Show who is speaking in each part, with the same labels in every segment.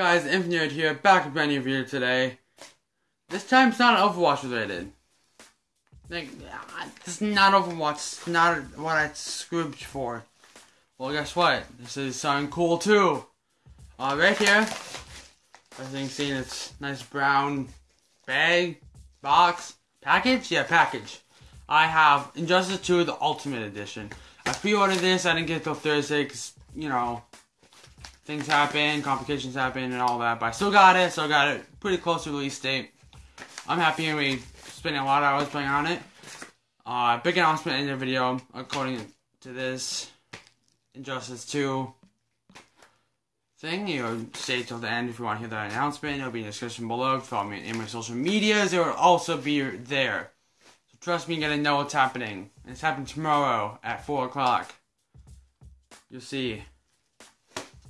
Speaker 1: guys, Infinite here, back with a video today. This time it's not Overwatch related. Like, this is not Overwatch, it's not what I scripted for. Well, guess what? This is something cool too. Uh, right here, I think seeing it's nice brown bag, box, package? Yeah, package. I have Injustice 2, the Ultimate Edition. I pre-ordered this, I didn't get it till Thursday because, you know, things happen, complications happen, and all that. But I still got it, so I got it pretty close to release date. I'm happy and we spent a lot of hours playing on it. Uh, big announcement in the video, according to this Injustice 2 thing. You know, stay till the end if you want to hear that announcement. It'll be in the description below. Follow me in my social medias. It will also be there. So trust me, you're gonna know what's happening. It's happening tomorrow at 4 o'clock. You'll see.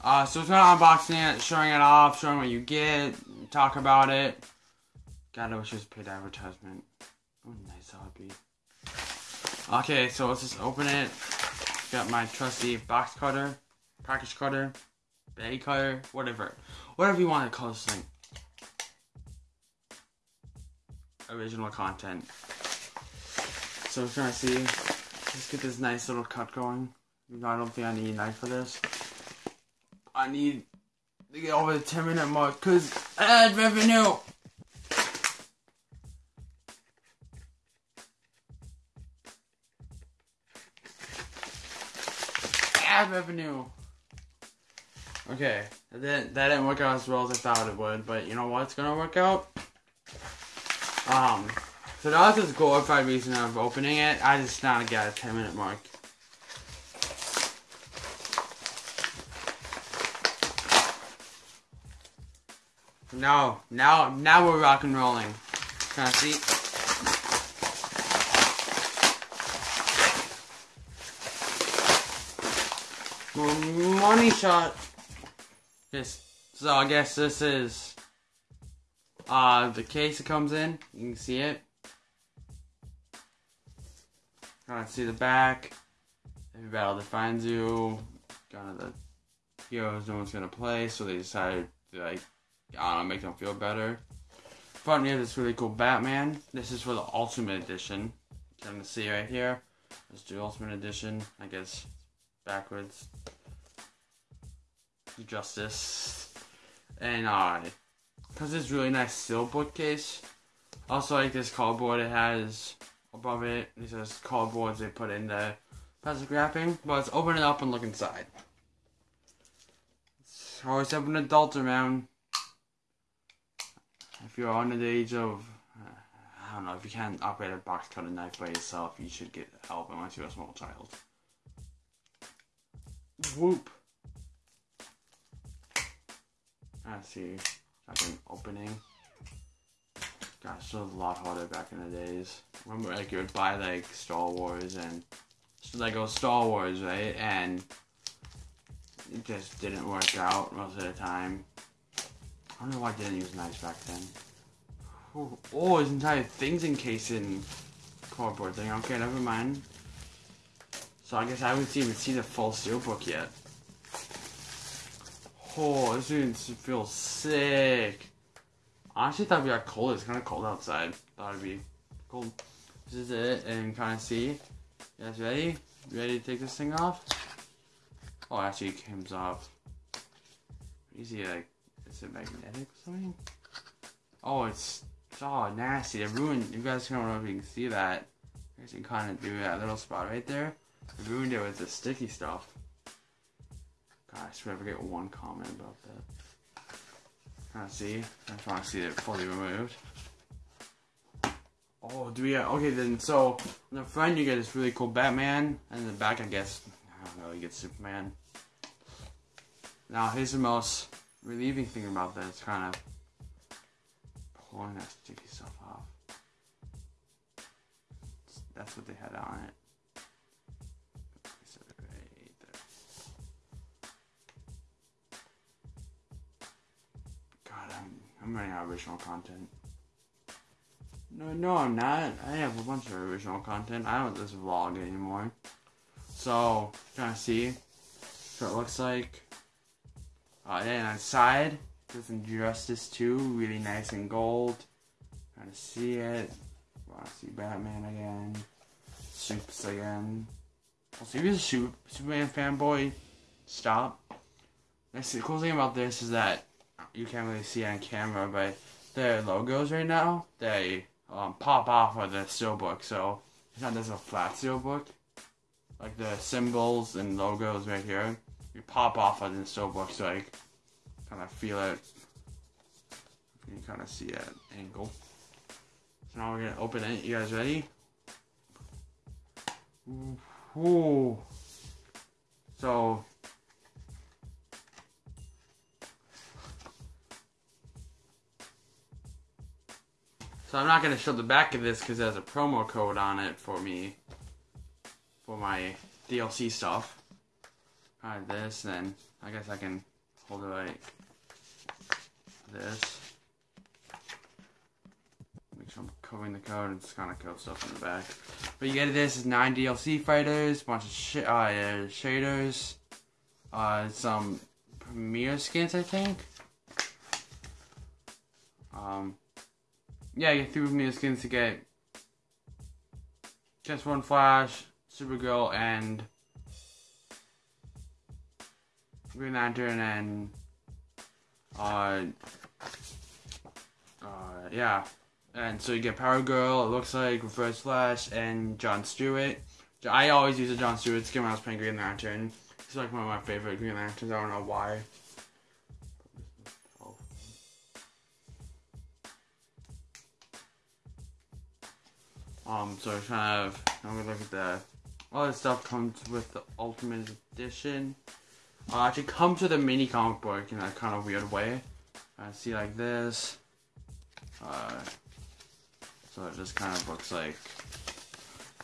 Speaker 1: Uh, so it's not unboxing it, showing it off, showing what you get, talk about it. God, I wish it was just paid advertisement. Oh, nice that would be. Okay, so let's just open it. Got my trusty box cutter, package cutter, bag cutter, whatever. Whatever you want to call this thing. Original content. So we're to see. Let's get this nice little cut going. I don't think I need a knife for this. I need to get over the 10 minute mark because ad revenue. Ad revenue. Okay, that that didn't work out as well as I thought it would, but you know what's gonna work out? Um, so that was this glorified reason of opening it. I just now got a 10 minute mark. Now, now, now we're rock and rolling. Can I see? Money shot. This. So I guess this is uh the case it comes in. You can see it. Of see the back. Every battle defines you. Kind of the heroes no one's gonna play, so they decided to like I don't know, make them feel better. Front we have this really cool Batman. This is for the Ultimate Edition. You can see right here. Let's do Ultimate Edition. I guess backwards. Justice. And uh because it's really nice steel bookcase. Also like this cardboard it has above it. It says cardboards they put in the plastic wrapping. But let's open it up and look inside. It's always have an adult around if you're under the age of, uh, I don't know, if you can't operate a box cutter knife by yourself, you should get help unless you're a small child. Whoop. I see. Second opening. Gosh, it was a lot harder back in the days. Remember, like, you would buy, like, Star Wars and like Lego Star Wars, right? And it just didn't work out most of the time. I don't know why I didn't use knives back then. Oh, oh his entire thing's encased in cardboard thing. Okay, never mind. So I guess I haven't even seen the full steelbook yet. Oh, this dude feels sick. I actually thought be like cold. It's kind of cold outside. Thought it'd be cold. This is it, and kind of see. You guys ready? Ready to take this thing off? Oh, actually, it comes off. Easy, like is it magnetic or something? Oh, it's, all nasty. It ruined. You guys don't know if you can see that. You guys can kind of do that little spot right there. It ruined it with the sticky stuff. I swear I get one comment about that. Of see. I just want to see it fully removed. Oh, do we? Uh, okay, then so on the front you get this really cool Batman, and the back I guess I don't know you get Superman. Now here's the most relieving thing about that is kind of pulling that sticky stuff off. That's what they had on it. God, I'm I'm running out of original content. No, no, I'm not. I have a bunch of original content. I don't this vlog anymore. So, trying to see what it looks like. Uh, and on the side, This Injustice 2, really nice in gold. Trying to see it. Want to see Batman again. Supes again. Also, if you're a Superman fanboy, stop. The cool thing about this is that you can't really see on camera, but the logos right now, they um, pop off of the steelbook. So it's not just a flat steelbook. Like the symbols and logos right here, you pop off of the steelbook, so I kind of feel it. You can kind of see that angle. So now we're gonna open it. You guys ready? Ooh. So So I'm not going to show the back of this because there's a promo code on it for me. For my DLC stuff. Alright, this, then I guess I can hold it like this. Make sure I'm covering the code and just kind of coat stuff in the back. But you get this is 9 DLC fighters, bunch of sh uh, shaders, uh, some premiere skins, I think. Um, yeah, you get three premiere skins to get just one Flash, Supergirl, and Green Lantern, and uh, uh, yeah. And so you get Power Girl, it looks like, Reverse Flash, and John Stewart. I always use a John Stewart skin when I was playing Green Lantern. He's like one of my favorite Green Lanterns, I don't know why. Um, so kind of, I'm gonna look at the, all this stuff comes with the Ultimate Edition. Uh, actually come to the mini comic book in a kind of weird way. I see like this. Uh, so it just kind of looks like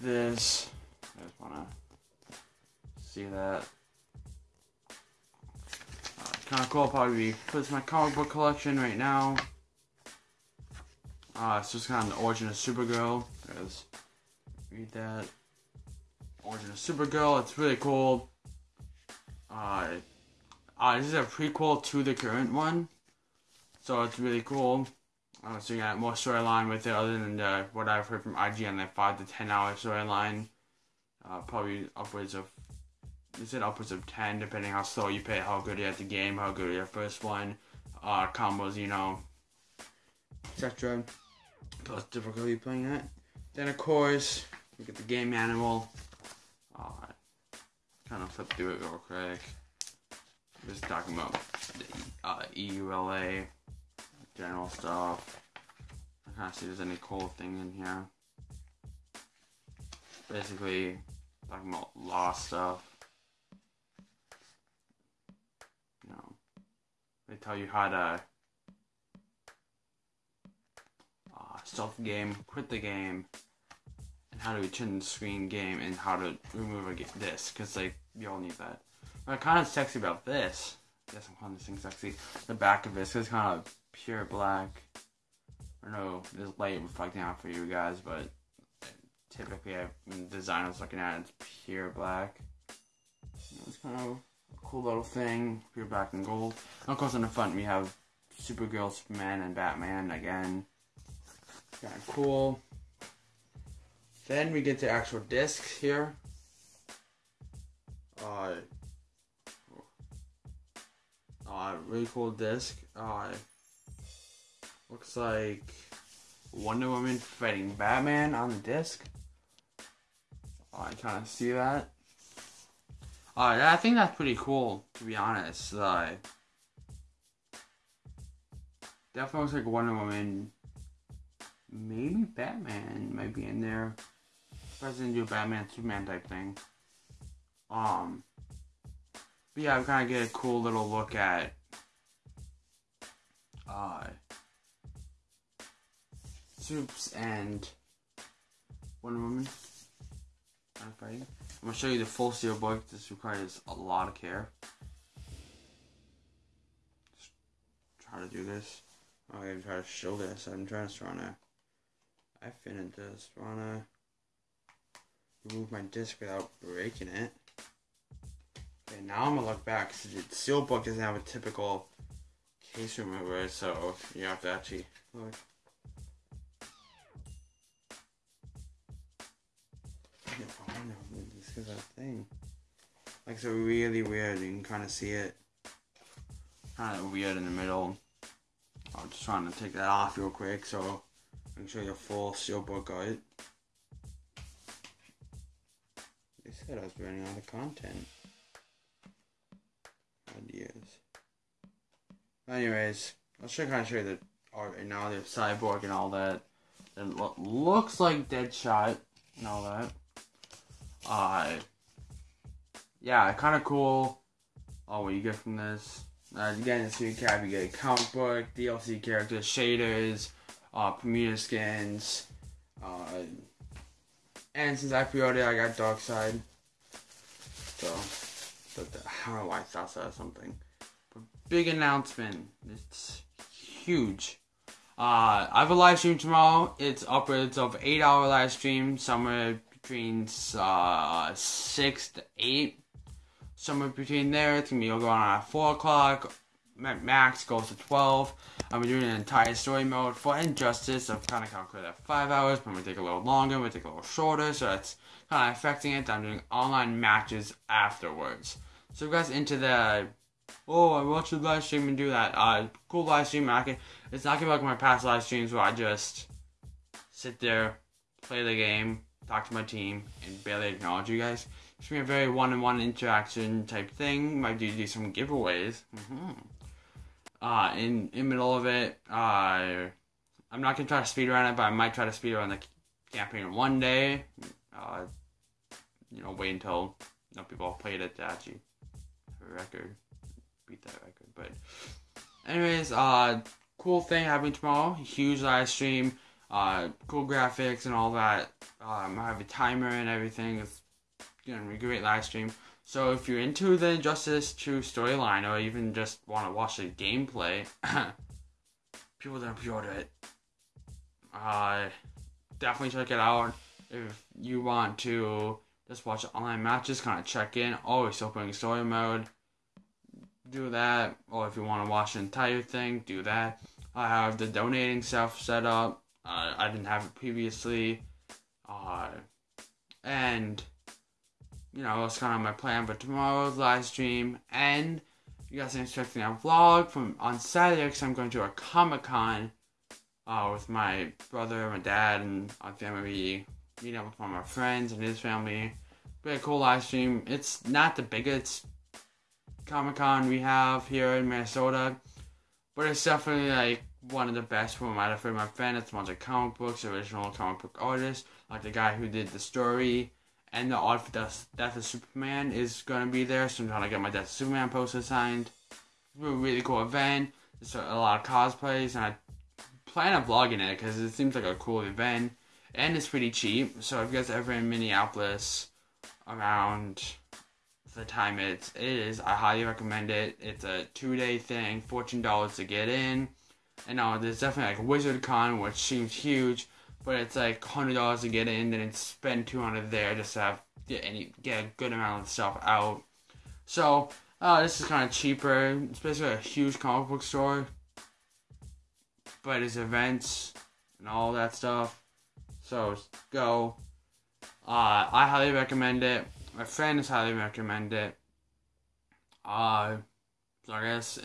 Speaker 1: this. I just wanna see that. Uh, kind of cool. Probably puts my comic book collection right now. Uh, it's just kind of the origin of Supergirl. Because read that origin of Supergirl. It's really cool. Uh, uh, this is a prequel to the current one, so it's really cool. Uh, so you got more storyline with it, other than the, what I've heard from IGN, that five to ten hour storyline. Uh, probably upwards of, is it upwards of ten, depending how slow you play, how good you at the game, how good your first one, uh, combos, you know, etc. Plus difficulty playing that. Then of course we get the game animal. Uh, kind of flip through it real quick. Just talking about the uh, EULA, general stuff. I of see if there's any cool thing in here. Basically, talking about law stuff. You know, they tell you how to stop the game, quit the game, how to return the screen game, and how to remove a this, because like you all need that. What kind of sexy about this? Yes, I'm calling this thing sexy. The back of this is kind of pure black. I don't know there's light reflecting out for you guys, but typically I, when the designer's looking at it, it's pure black. It's kind of a cool little thing, pure black and gold. And of course, in the front we have Supergirl, Superman, and Batman again. Kind of cool. Then we get the actual disc here. Uh, uh, really cool disc. Uh, looks like Wonder Woman fighting Batman on the disc. I kind of see that. Uh, I think that's pretty cool, to be honest. Uh, definitely looks like Wonder Woman maybe Batman might be in there. President do a Batman Superman type thing. Um, but yeah, I'm kind of get a cool little look at uh, Supes and Wonder Woman. I'm fighting. I'm gonna show you the full steel book. This requires a lot of care. Just try to do this. I'm gonna try to show this. I'm trying to try to I finished just wanna remove my disc without breaking it. Okay, now I'm gonna look back. So the book doesn't have a typical case remover, so you have to actually look. This is a thing. Like it's really weird. You can kind of see it. Kind of weird in the middle. I'm just trying to take that off real quick so I can show you a full steelbook art. Said I was running out of content. Ideas. Anyways, I'll show kind of show you the art right now. There's cyborg and all that. It lo- looks like Deadshot and all that. Uh, yeah, kind of cool. Oh, what you get from this? Uh, again, this recap, you get a comic book, DLC characters, shaders, uh, Bermuda skins, uh, and since I pre-ordered, I got Darkseid. So, but know why I thought that something. But big announcement. It's huge. Uh, I have a live stream tomorrow. It's upwards of eight hour live stream, somewhere between uh, six to eight somewhere between there. It's gonna be going on at 4 o'clock. Max goes to 12. I'm doing an entire story mode for Injustice. I've kind of calculated at 5 hours, but I'm gonna take a little longer, I'm gonna take a little shorter, so that's kind of affecting it. I'm doing online matches afterwards. So you guys into the, oh, I watch the live stream and do that, uh, cool live stream. I can, it's not gonna be like my past live streams where I just sit there, play the game, talk to my team, and barely acknowledge you guys. It's gonna be a very one-on-one interaction type thing. Might do do some giveaways. Mm-hmm. Uh, in in middle of it, uh, I'm not gonna try to speed run it, but I might try to speed run the campaign one day. Uh, wait until you know, people played it to actually have a record, beat that record. But, anyways, uh, cool thing happening tomorrow. Huge live stream. Uh, cool graphics and all that. Um, I have a timer and everything. It's gonna be a great live stream. So if you're into the Injustice 2 storyline or even just want to watch the gameplay, people that pre-order it, uh, definitely check it out. If you want to just watch online matches, kind of check in. Always opening story mode. Do that. Or if you want to watch the entire thing, do that. I have the donating stuff set up. Uh, I didn't have it previously. Uh, and you know, that's kind of my plan for tomorrow's live stream. And you guys are expecting a vlog from on Saturday because I'm going to a Comic Con uh, with my brother, my dad, and my family. Meet up with all my friends and his family. Very cool live stream. It's not the biggest Comic Con we have here in Minnesota, but it's definitely like one of the best for my for my fan. It's a bunch of comic books, original comic book artists, like the guy who did the story and the art for Death, Death of Superman is gonna be there. So I'm trying to get my Death of Superman poster signed. It's a really cool event. There's a lot of cosplays, and I plan on vlogging it because it seems like a cool event, and it's pretty cheap. So if you guys ever in Minneapolis around the time it is, I highly recommend it. It's a two day thing, fourteen dollars to get in. And now there's definitely like Wizard Con, which seems huge but it's like hundred dollars to get in, then spend two hundred there just to have get any get a good amount of stuff out. So uh, this is kind of cheaper. It's basically a huge comic book store, but it's events and all that stuff. So go. Uh, I highly recommend it. My friends highly recommend it. Uh, so I guess.